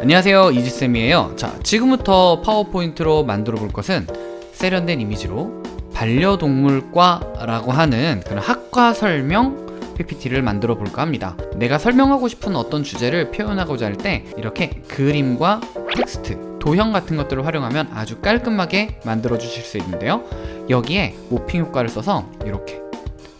안녕하세요 이지쌤이에요. 자 지금부터 파워포인트로 만들어 볼 것은 세련된 이미지로 반려동물과 라고 하는 그런 학과 설명 PPT를 만들어 볼까 합니다. 내가 설명하고 싶은 어떤 주제를 표현하고자 할 때 이렇게 그림과 텍스트, 도형 같은 것들을 활용하면 아주 깔끔하게 만들어 주실 수 있는데요. 여기에 모핑 효과를 써서 이렇게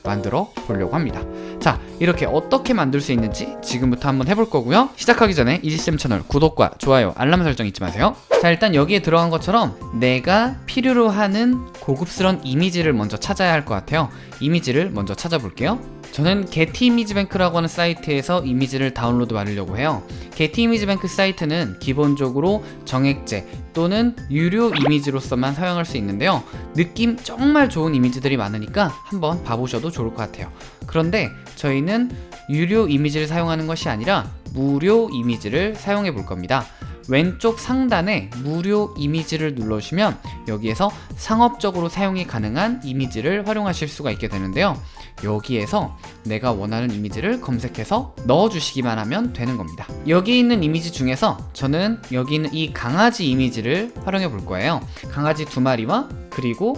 만들어 보려고 합니다. 자 이렇게 어떻게 만들 수 있는지 지금부터 한번 해볼 거고요. 시작하기 전에 이지쌤 채널 구독과 좋아요 알람 설정 잊지 마세요. 자 일단 여기에 들어간 것처럼 내가 필요로 하는 고급스러운 이미지를 먼저 찾아야 할 것 같아요. 이미지를 먼저 찾아볼게요. 저는 게티 이미지 뱅크라고 하는 사이트에서 이미지를 다운로드 받으려고 해요. 게티 이미지 뱅크 사이트는 기본적으로 정액제 또는 유료 이미지로서만 사용할 수 있는데요. 느낌 정말 좋은 이미지들이 많으니까 한번 봐보셔도 좋을 것 같아요. 그런데 저희는 유료 이미지를 사용하는 것이 아니라 무료 이미지를 사용해 볼 겁니다 왼쪽 상단에 무료 이미지를 눌러주시면 여기에서 상업적으로 사용이 가능한 이미지를 활용하실 수가 있게 되는데요. 여기에서 내가 원하는 이미지를 검색해서 넣어주시기만 하면 되는 겁니다. 여기 있는 이미지 중에서 저는 여기 있는 이 강아지 이미지를 활용해 볼 거예요. 강아지 두 마리와 그리고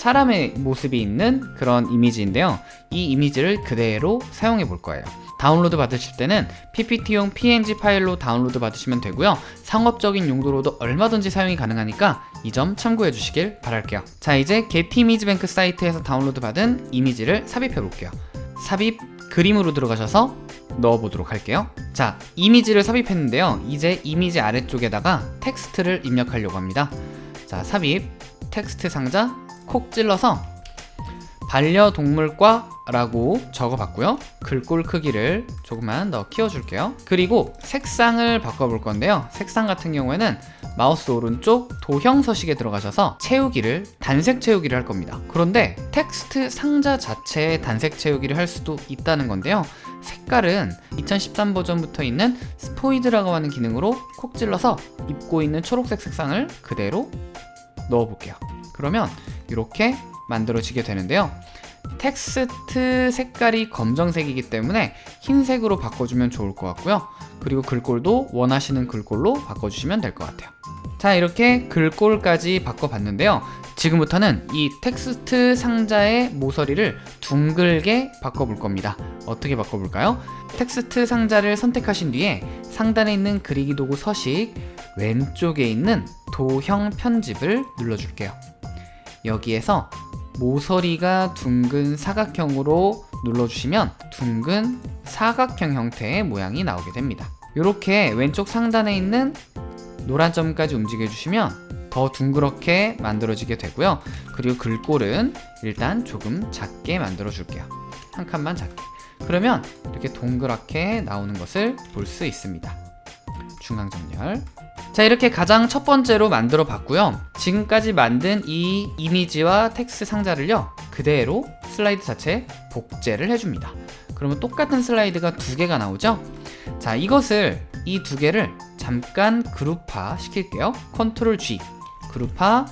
사람의 모습이 있는 그런 이미지인데요. 이 이미지를 그대로 사용해 볼 거예요. 다운로드 받으실 때는 PPT용 PNG 파일로 다운로드 받으시면 되고요. 상업적인 용도로도 얼마든지 사용이 가능하니까 이 점 참고해 주시길 바랄게요. 자 이제 게티 이미지 뱅크 사이트에서 다운로드 받은 이미지를 삽입해 볼게요. 삽입 그림으로 들어가셔서 넣어보도록 할게요. 자 이미지를 삽입했는데요. 이제 이미지 아래쪽에다가 텍스트를 입력하려고 합니다. 자 삽입 텍스트 상자 콕 찔러서 반려동물과 라고 적어봤고요. 글꼴 크기를 조금만 더 키워줄게요. 그리고 색상을 바꿔볼 건데요. 색상 같은 경우에는 마우스 오른쪽 도형 서식에 들어가셔서 채우기를 단색 채우기를 할 겁니다. 그런데 텍스트 상자 자체에 단색 채우기를 할 수도 있다는 건데요. 색깔은 2013 버전부터 있는 스포이드라고 하는 기능으로 콕 찔러서 입고 있는 초록색 색상을 그대로 넣어볼게요. 그러면 이렇게 만들어지게 되는데요. 텍스트 색깔이 검정색이기 때문에 흰색으로 바꿔주면 좋을 것 같고요. 그리고 글꼴도 원하시는 글꼴로 바꿔주시면 될 것 같아요. 자 이렇게 글꼴까지 바꿔봤는데요. 지금부터는 이 텍스트 상자의 모서리를 둥글게 바꿔볼 겁니다. 어떻게 바꿔볼까요? 텍스트 상자를 선택하신 뒤에 상단에 있는 그리기 도구 서식 왼쪽에 있는 도형 편집을 눌러줄게요 여기에서 모서리가 둥근 사각형으로 눌러주시면 둥근 사각형 형태의 모양이 나오게 됩니다. 이렇게 왼쪽 상단에 있는 노란 점까지 움직여 주시면 더 둥그렇게 만들어지게 되고요. 그리고 글꼴은 일단 조금 작게 만들어 줄게요. 한 칸만 작게. 그러면 이렇게 동그랗게 나오는 것을 볼 수 있습니다. 중앙 정렬 자 이렇게 가장 첫 번째로 만들어 봤고요. 지금까지 만든 이 이미지와 텍스트 상자를요 그대로 슬라이드 자체에 복제를 해줍니다. 그러면 똑같은 슬라이드가 두 개가 나오죠? 자 이것을 이 두 개를 잠깐 그룹화 시킬게요. 컨트롤 G. 그룹화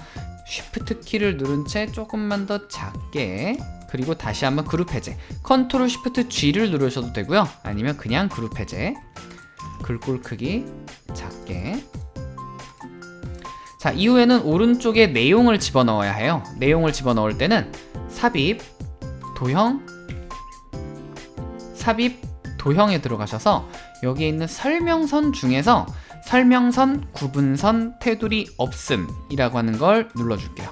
쉬프트 키를 누른 채 조금만 더 작게 그리고 다시 한번 그룹 해제. 컨트롤 쉬프트 G를 누르셔도 되고요. 아니면 그냥 그룹 해제. 글꼴 크기 작게 자 이후에는 오른쪽에 내용을 집어넣어야 해요. 내용을 집어넣을 때는 삽입 도형 삽입 도형에 들어가셔서 여기에 있는 설명선 중에서 설명선 구분선 테두리 없음 이라고 하는 걸 눌러줄게요.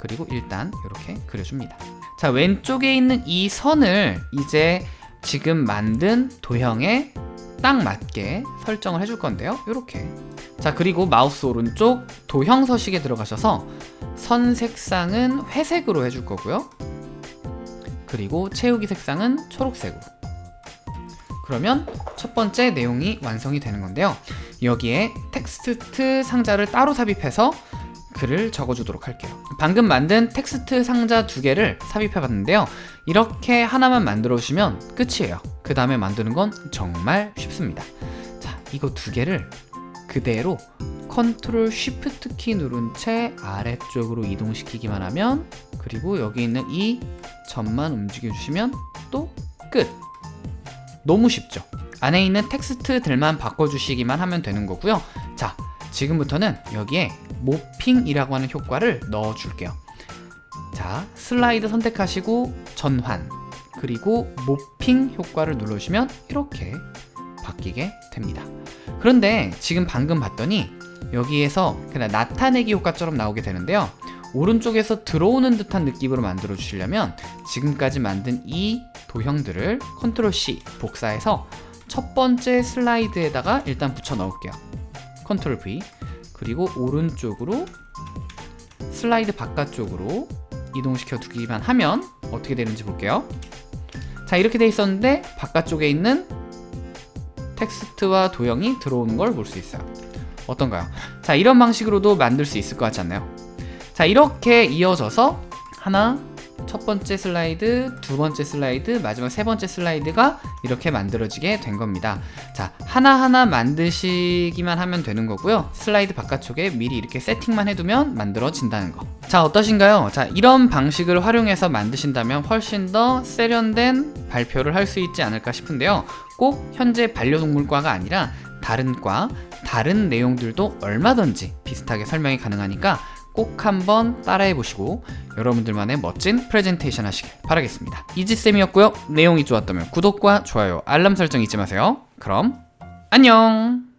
그리고 일단 이렇게 그려줍니다. 자 왼쪽에 있는 이 선을 이제 지금 만든 도형에 딱 맞게 설정을 해줄 건데요. 이렇게 자 그리고 마우스 오른쪽 도형 서식에 들어가셔서 선 색상은 회색으로 해줄 거고요. 그리고 채우기 색상은 초록색으로. 그러면 첫 번째 내용이 완성이 되는 건데요. 여기에 텍스트 상자를 따로 삽입해서 글을 적어주도록 할게요. 방금 만든 텍스트 상자 두 개를 삽입해 봤는데요. 이렇게 하나만 만들어 주시면 끝이에요. 그 다음에 만드는 건 정말 쉽습니다. 자 이거 두 개를 그대로 컨트롤 쉬프트 키 누른 채 아래쪽으로 이동시키기만 하면 그리고 여기 있는 이 점만 움직여 주시면 또 끝 너무 쉽죠 안에 있는 텍스트들만 바꿔주시기만 하면 되는 거고요. 자, 지금부터는 여기에 모핑이라고 하는 효과를 넣어 줄게요. 자, 슬라이드 선택하시고 전환 그리고 모핑 효과를 눌러주시면 이렇게 바뀌게 됩니다. 그런데 지금 방금 봤더니 여기에서 그냥 나타내기 효과처럼 나오게 되는데요. 오른쪽에서 들어오는 듯한 느낌으로 만들어 주시려면 지금까지 만든 이 도형들을 컨트롤 C 복사해서 첫 번째 슬라이드에다가 일단 붙여 넣을게요. 컨트롤 V 그리고 오른쪽으로 슬라이드 바깥쪽으로 이동시켜 두기만 하면 어떻게 되는지 볼게요. 자 이렇게 돼 있었는데 바깥쪽에 있는 텍스트와 도형이 들어오는 걸 볼 수 있어요. 어떤가요? 자 이런 방식으로도 만들 수 있을 것 같지 않나요? 자 이렇게 이어져서 하나 첫 번째 슬라이드 두 번째 슬라이드 마지막 세 번째 슬라이드가 이렇게 만들어지게 된 겁니다. 자 하나하나 만드시기만 하면 되는 거고요. 슬라이드 바깥쪽에 미리 이렇게 세팅만 해두면 만들어진다는 거 자 어떠신가요? 자 이런 방식을 활용해서 만드신다면 훨씬 더 세련된 발표를 할 수 있지 않을까 싶은데요. 꼭 현재 반려동물과가 아니라 다른 과 다른 내용들도 얼마든지 비슷하게 설명이 가능하니까 꼭 한번 따라해 보시고 여러분들만의 멋진 프레젠테이션 하시길 바라겠습니다. 이지쌤이었고요. 내용이 좋았다면 구독과 좋아요, 알람 설정 잊지 마세요. 그럼 안녕!